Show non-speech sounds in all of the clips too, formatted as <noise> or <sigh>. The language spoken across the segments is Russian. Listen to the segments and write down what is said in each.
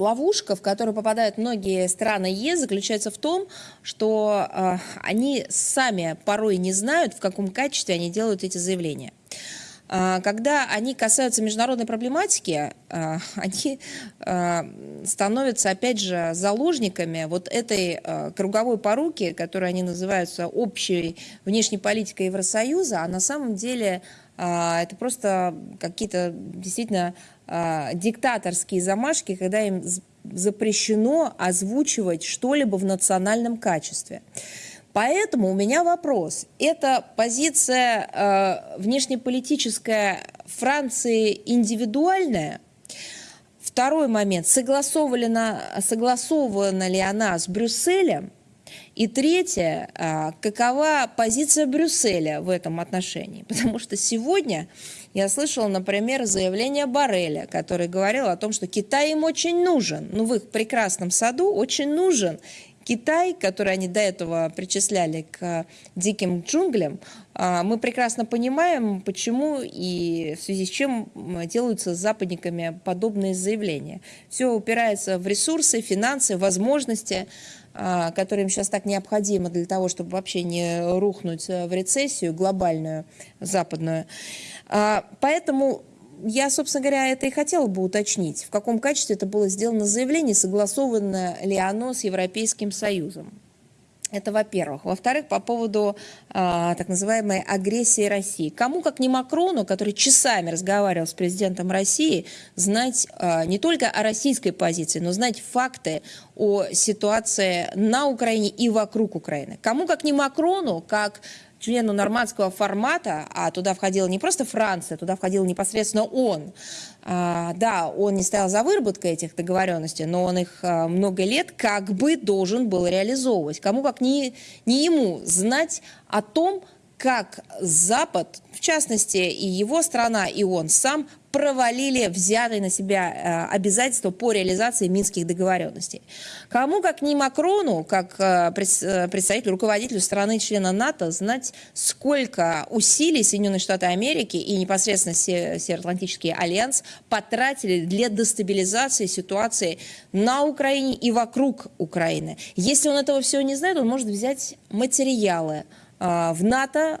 ловушка, в которую попадают многие страны ЕС, заключается в том, что э, они сами порой не знают, в каком качестве они делают эти заявления. А, когда они касаются международной проблематики, а, <laughs> они а, становятся, опять же, заложниками вот этой круговой поруки, которую они называются общей внешней политикой Евросоюза, а на самом деле это просто какие-то действительно диктаторские замашки, когда им запрещено озвучивать что-либо в национальном качестве. Поэтому у меня вопрос. Это позиция э, внешнеполитическая Франции индивидуальная? Второй момент. Согласована, согласована ли она с Брюсселем? И третье, э, какова позиция Брюсселя в этом отношении? Потому что сегодня я слышала, например, заявление Барреля, который говорил о том, что Китай им очень нужен, ну в их прекрасном саду очень нужен, Китай, который они до этого причисляли к диким джунглям, а, мы прекрасно понимаем, почему и в связи с чем делаются с западниками подобные заявления. Все упирается в ресурсы, финансы, возможности, а, которые им сейчас так необходимы для того, чтобы вообще не рухнуть в рецессию глобальную, западную. А, поэтому я, собственно говоря, это и хотела бы уточнить, в каком качестве это было сделано заявление, согласовано ли оно с Европейским Союзом. Это во-первых. Во-вторых, по поводу э, так называемой агрессии России. Кому, как не Макрону, который часами разговаривал с президентом России, знать э, не только о российской позиции, но знать факты о ситуации на Украине и вокруг Украины. Кому, как не Макрону, как члену нормандского формата, а туда входила не просто Франция, туда входил непосредственно он. А, да, он не стоял за выработкой этих договоренностей, но он их а, много лет как бы должен был реализовывать. Кому как не, не ему знать о том, как Запад, в частности и его страна, и он сам, провалили взятые на себя э, обязательства по реализации минских договоренностей. Кому, как не Макрону, как э, э, представителю, руководителю страны-члена НАТО, знать, сколько усилий Соединенные Штаты Америки и непосредственно Североатлантический альянс потратили для дестабилизации ситуации на Украине и вокруг Украины. Если он этого всего не знает, он может взять материалы в НАТО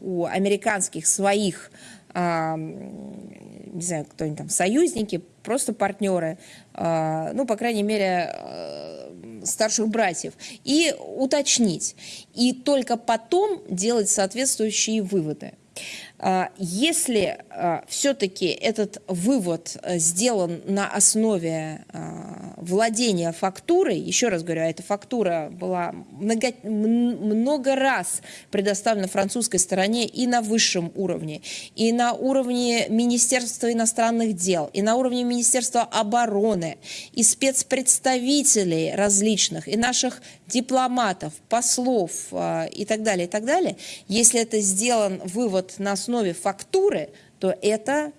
у американских своих не знаю, кто они там, союзники, просто партнеры, а, ну, по крайней мере, э, старших братьев, и уточнить. И только потом делать соответствующие выводы. А, если а, все-таки этот вывод э, сделан на основе а, владения фактурой, еще раз говорю, эта фактура была много, много раз предоставлена французской стороне и на высшем уровне, и на уровне Министерства иностранных дел, и на уровне Министерства обороны, и спецпредставителей различных, и наших дипломатов, послов и так далее, и так далее, если это сделан вывод на основе основе фактуры, то это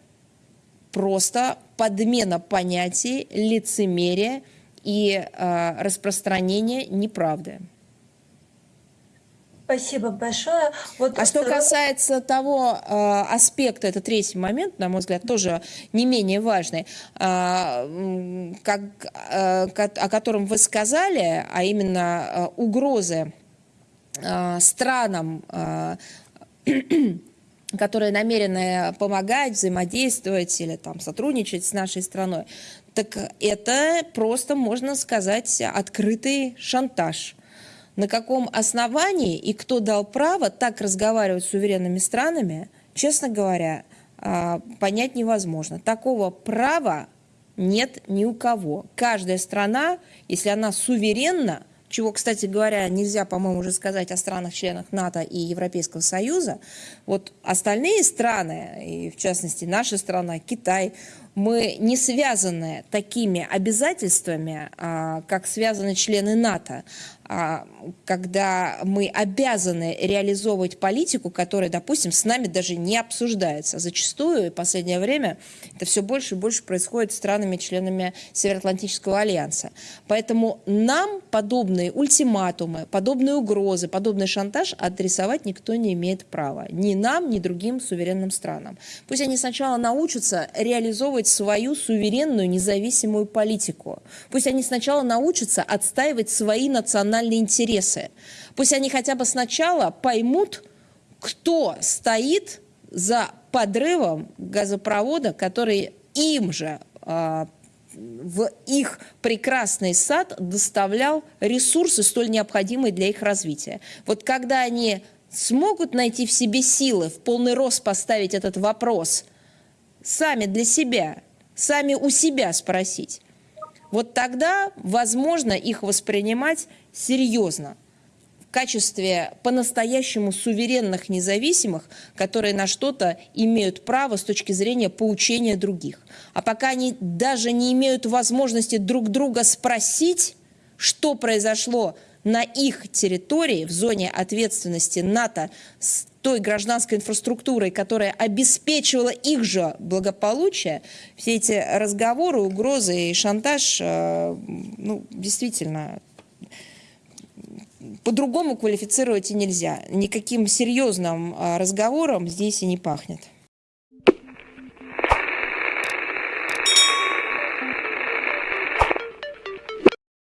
просто подмена понятий, лицемерие и э, распространение неправды. Спасибо большое. Вот а что касается того э, аспекта, это третий момент, на мой взгляд, тоже не менее важный, э, как, э, о котором вы сказали, а именно э, угрозы э, странам э, которые намерены помогать, взаимодействовать или там сотрудничать с нашей страной, так это просто, можно сказать, открытый шантаж. На каком основании и кто дал право так разговаривать с суверенными странами, честно говоря, а, понять невозможно. Такого права нет ни у кого. Каждая страна, если она суверенна, чего, кстати говоря, нельзя, по-моему, уже сказать о странах-членах НАТО и Европейского Союза, вот остальные страны, и в частности наша страна, Китай, мы не связаны такими обязательствами, а, как связаны члены НАТО, а, когда мы обязаны реализовывать политику, которая, допустим, с нами даже не обсуждается. Зачастую в последнее время это все больше и больше происходит с странами-членами Североатлантического альянса. Поэтому нам подобные ультиматумы, подобные угрозы, подобный шантаж адресовать никто не имеет права. Ни нам, ни другим суверенным странам. Пусть они сначала научатся реализовывать отстаивать свою суверенную независимую политику. Пусть они сначала научатся отстаивать свои национальные интересы. Пусть они хотя бы сначала поймут, кто стоит за подрывом газопровода, который им же а, в их прекрасный сад доставлял ресурсы, столь необходимые для их развития. Вот когда они смогут найти в себе силы в полный рост поставить этот вопрос сами для себя, сами у себя спросить, вот тогда возможно их воспринимать серьезно в качестве по-настоящему суверенных независимых, которые на что-то имеют право с точки зрения поучения других. А пока они даже не имеют возможности друг друга спросить, что произошло на их территории, в зоне ответственности НАТО, той гражданской инфраструктурой, которая обеспечивала их же благополучие, все эти разговоры, угрозы и шантаж, э, ну, действительно, по-другому квалифицировать и нельзя. Никаким серьезным э, разговором здесь и не пахнет.